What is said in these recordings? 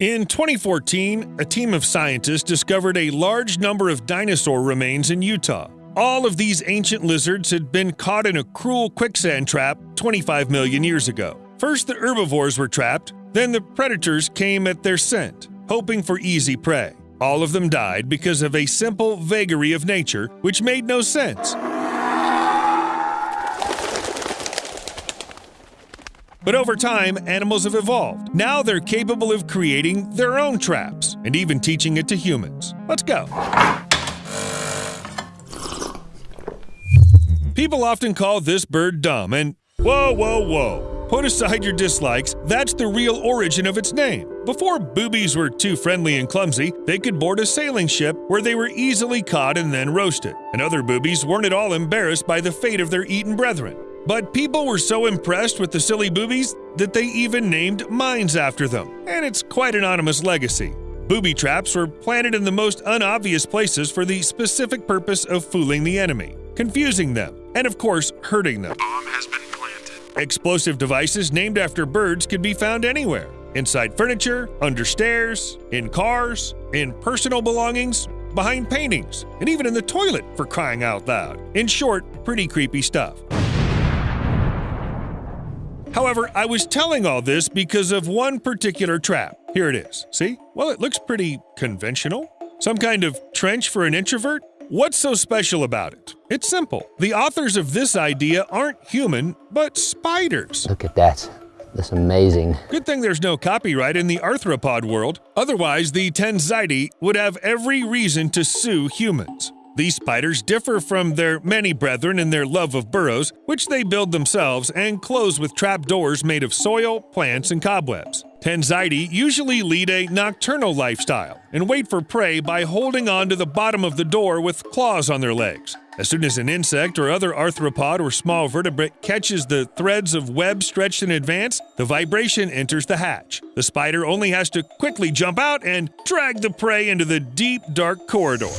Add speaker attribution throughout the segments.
Speaker 1: In 2014, a team of scientists discovered a large number of dinosaur remains in Utah. All of these ancient lizards had been caught in a cruel quicksand trap 25 million years ago. First, the herbivores were trapped, then the predators came at their scent, hoping for easy prey. All of them died because of a simple vagary of nature which made no sense. But over time, animals have evolved. Now they're capable of creating their own traps and even teaching it to humans. Let's go. People often call this bird dumb and whoa, whoa, whoa. Put aside your dislikes, that's the real origin of its name. Before boobies were too friendly and clumsy, they could board a sailing ship where they were easily caught and then roasted. And other boobies weren't at all embarrassed by the fate of their eaten brethren. But people were so impressed with the silly boobies that they even named mines after them, and it's quite an anonymous legacy. Booby traps were planted in the most unobvious places for the specific purpose of fooling the enemy, confusing them, and of course, hurting them.
Speaker 2: Bomb has been planted.
Speaker 1: Explosive devices named after birds could be found anywhere inside furniture, under stairs, in cars, in personal belongings, behind paintings, and even in the toilet for crying out loud. In short, pretty creepy stuff. However, I was telling all this because of one particular trap. Here it is. See? Well, it looks pretty conventional. Some kind of trench for an introvert? What's so special about it? It's simple. The authors of this idea aren't human, but spiders.
Speaker 3: Look at that. That's amazing.
Speaker 1: Good thing there's no copyright in the arthropod world. Otherwise, the Ctenizidae would have every reason to sue humans. These spiders differ from their many brethren in their love of burrows, which they build themselves and close with trap doors made of soil, plants, and cobwebs. Ctenizidae usually lead a nocturnal lifestyle and wait for prey by holding on to the bottom of the door with claws on their legs. As soon as an insect or other arthropod or small vertebrate catches the threads of web stretched in advance, the vibration enters the hatch. The spider only has to quickly jump out and drag the prey into the deep, dark corridor.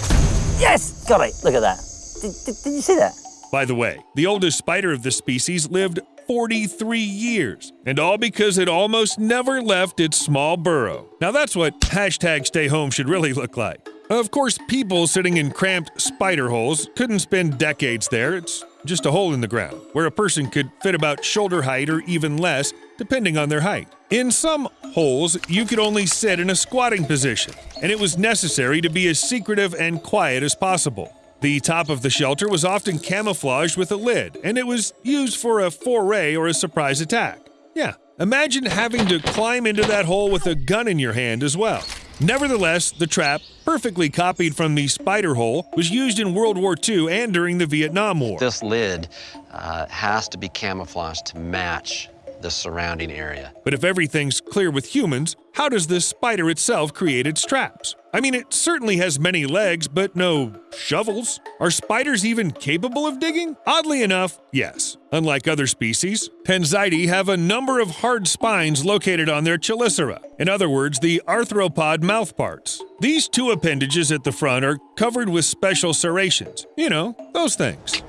Speaker 4: Yes! Got it. Look at that. Did, did, did you see that?
Speaker 1: By the way, the oldest spider of the species lived 43 years, and all because it almost never left its small burrow. Now that's what hashtag stay home should really look like. Of course, people sitting in cramped spider holes couldn't spend decades there. It's just a hole in the ground where a person could fit about shoulder height or even less, depending on their height. In some holes, you could only sit in a squatting position, and it was necessary to be as secretive and quiet as possible. The top of the shelter was often camouflaged with a lid, and it was used for a foray or a surprise attack. Yeah, imagine having to climb into that hole with a gun in your hand as well. Nevertheless, the trap, perfectly copied from the spider hole, was used in World War II and during the Vietnam War.
Speaker 5: This lid uh, has to be camouflaged to match the surrounding area.
Speaker 1: But if everything's clear with humans, how does this spider itself create its traps? I mean, it certainly has many legs, but no shovels. Are spiders even capable of digging? Oddly enough, yes. Unlike other species, Ctenizidae have a number of hard spines located on their chelicera, in other words, the arthropod mouthparts. These two appendages at the front are covered with special serrations. You know, those things.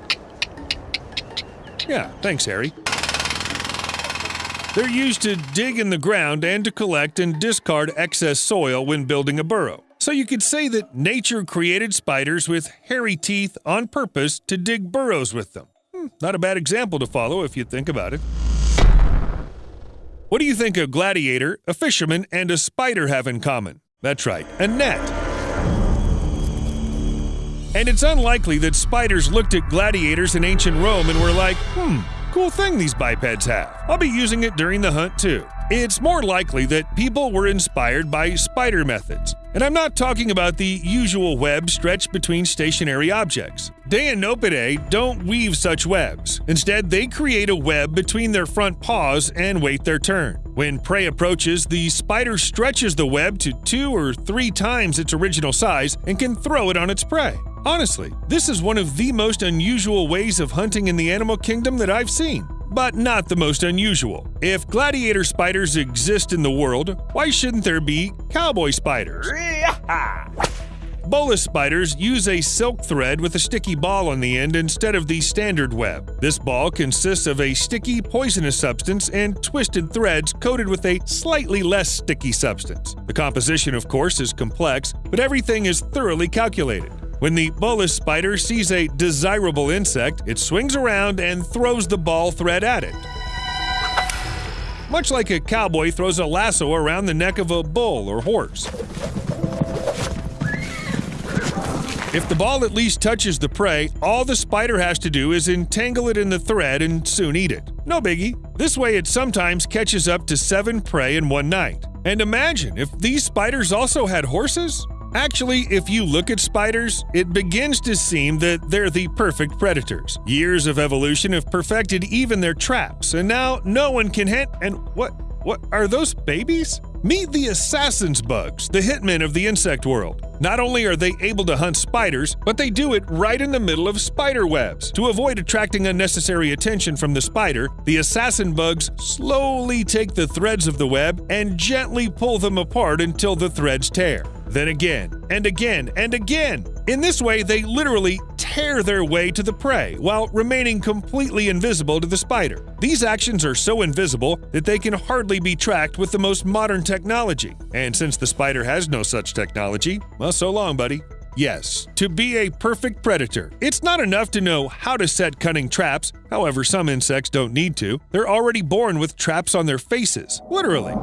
Speaker 1: Yeah, thanks, Harry. They're used to dig in the ground and to collect and discard excess soil when building a burrow. So you could say that nature created spiders with hairy teeth on purpose to dig burrows with them. Hmm, not a bad example to follow if you think about it. What do you think a gladiator, a fisherman, and a spider have in common? That's right, a net. And it's unlikely that spiders looked at gladiators in ancient Rome and were like, hmm, Cool thing these bipeds have. I'll be using it during the hunt too. It's more likely that people were inspired by spider methods. And I'm not talking about the usual web stretched between stationary objects. Deinopidae don't weave such webs. Instead, they create a web between their front paws and wait their turn. When prey approaches, the spider stretches the web to two or three times its original size and can throw it on its prey. Honestly, this is one of the most unusual ways of hunting in the animal kingdom that I've seen. But not the most unusual. If gladiator spiders exist in the world, why shouldn't there be cowboy spiders? Bolus spiders use a silk thread with a sticky ball on the end instead of the standard web. This ball consists of a sticky, poisonous substance and twisted threads coated with a slightly less sticky substance. The composition, of course, is complex, but everything is thoroughly calculated. When the bolus spider sees a desirable insect, it swings around and throws the ball thread at it. Much like a cowboy throws a lasso around the neck of a bull or horse. If the ball at least touches the prey, all the spider has to do is entangle it in the thread and soon eat it. No biggie. This way it sometimes catches up to seven prey in one night. And imagine if these spiders also had horses? Actually, if you look at spiders, it begins to seem that they're the perfect predators. Years of evolution have perfected even their traps, and now no one can hit. And what? What are those babies? Meet the assassin's bugs, the hitmen of the insect world. Not only are they able to hunt spiders, but they do it right in the middle of spider webs. To avoid attracting unnecessary attention from the spider, the assassin bugs slowly take the threads of the web and gently pull them apart until the threads tear then again, and again, and again. In this way, they literally tear their way to the prey while remaining completely invisible to the spider. These actions are so invisible that they can hardly be tracked with the most modern technology. And since the spider has no such technology, well, so long, buddy. Yes, to be a perfect predator, it's not enough to know how to set cunning traps. However, some insects don't need to. They're already born with traps on their faces, literally.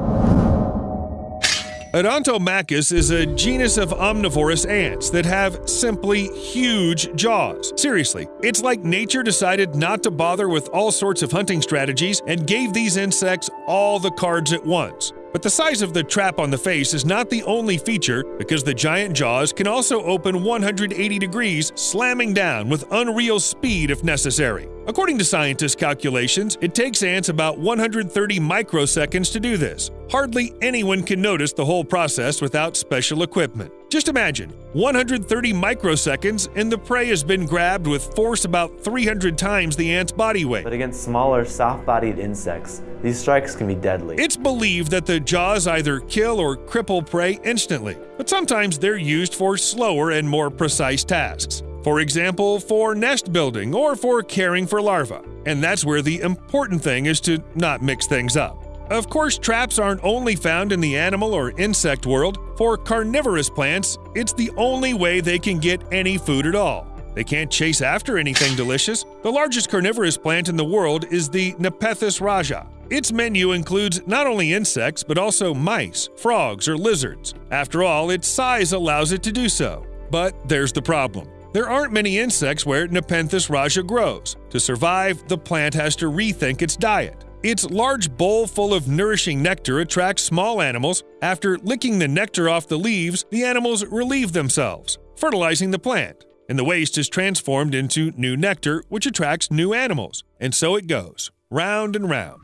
Speaker 1: Odontomachus is a genus of omnivorous ants that have simply huge jaws. Seriously, it's like nature decided not to bother with all sorts of hunting strategies and gave these insects all the cards at once. But the size of the trap on the face is not the only feature because the giant jaws can also open 180 degrees, slamming down with unreal speed if necessary. According to scientists' calculations, it takes ants about 130 microseconds to do this. Hardly anyone can notice the whole process without special equipment. Just imagine 130 microseconds and the prey has been grabbed with force about 300 times the ant's body weight.
Speaker 2: But against smaller, soft bodied insects, these strikes can be deadly.
Speaker 1: It's believed that the jaws either kill or cripple prey instantly, but sometimes they're used for slower and more precise tasks. For example, for nest building or for caring for larvae. And that's where the important thing is to not mix things up. Of course, traps aren't only found in the animal or insect world. For carnivorous plants, it's the only way they can get any food at all. They can't chase after anything delicious. The largest carnivorous plant in the world is the Nepenthes raja. Its menu includes not only insects, but also mice, frogs, or lizards. After all, its size allows it to do so. But there's the problem. There aren't many insects where Nepenthes raja grows. To survive, the plant has to rethink its diet. Its large bowl full of nourishing nectar attracts small animals. After licking the nectar off the leaves, the animals relieve themselves, fertilizing the plant. And the waste is transformed into new nectar, which attracts new animals. And so it goes, round and round.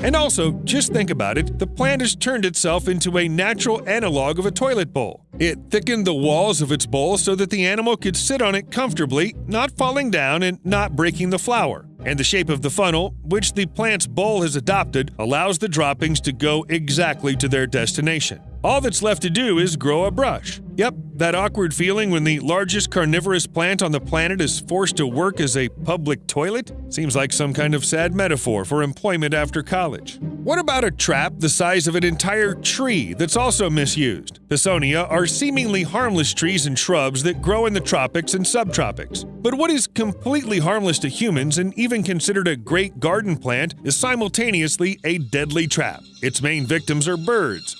Speaker 1: And also, just think about it the plant has turned itself into a natural analog of a toilet bowl. It thickened the walls of its bowl so that the animal could sit on it comfortably, not falling down and not breaking the flour. And the shape of the funnel, which the plant's bowl has adopted, allows the droppings to go exactly to their destination. All that's left to do is grow a brush. Yep, that awkward feeling when the largest carnivorous plant on the planet is forced to work as a public toilet? Seems like some kind of sad metaphor for employment after college. What about a trap the size of an entire tree that's also misused? Pisonia are seemingly harmless trees and shrubs that grow in the tropics and subtropics. But what is completely harmless to humans and even considered a great garden plant is simultaneously a deadly trap. Its main victims are birds.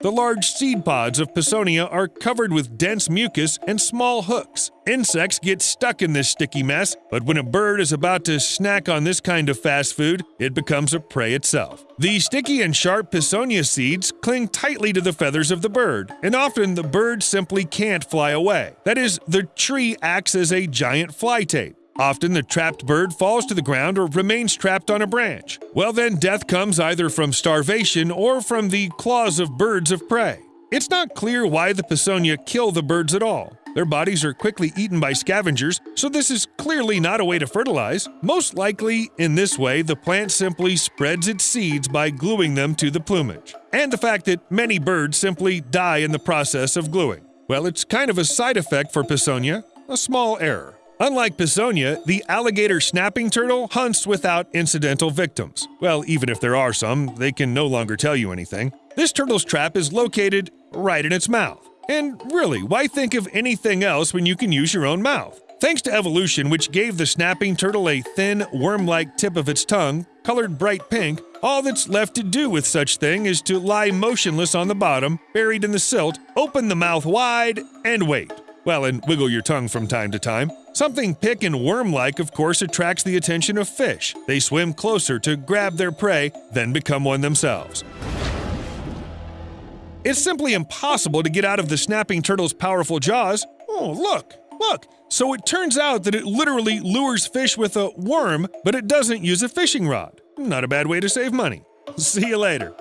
Speaker 1: The large seed pods of Pisonia are covered with dense mucus and small hooks. Insects get stuck in this sticky mess, but when a bird is about to snack on this kind of fast food, it becomes a prey itself. The sticky and sharp Pisonia seeds cling tightly to the feathers of the bird, and often the bird simply can't fly away. That is, the tree acts as a giant fly tape. Often the trapped bird falls to the ground or remains trapped on a branch. Well, then death comes either from starvation or from the claws of birds of prey. It's not clear why the Pisonia kill the birds at all. Their bodies are quickly eaten by scavengers, so this is clearly not a way to fertilize. Most likely, in this way, the plant simply spreads its seeds by gluing them to the plumage. And the fact that many birds simply die in the process of gluing. Well, it's kind of a side effect for Pisonia, a small error. Unlike Pisonia, the alligator snapping turtle hunts without incidental victims. Well, even if there are some, they can no longer tell you anything. This turtle's trap is located right in its mouth. And really, why think of anything else when you can use your own mouth? Thanks to evolution, which gave the snapping turtle a thin, worm like tip of its tongue, colored bright pink, all that's left to do with such thing is to lie motionless on the bottom, buried in the silt, open the mouth wide, and wait. Well, and wiggle your tongue from time to time. Something pick and worm like, of course, attracts the attention of fish. They swim closer to grab their prey, then become one themselves. It's simply impossible to get out of the snapping turtle's powerful jaws. Oh, look, look. So it turns out that it literally lures fish with a worm, but it doesn't use a fishing rod. Not a bad way to save money. See you later.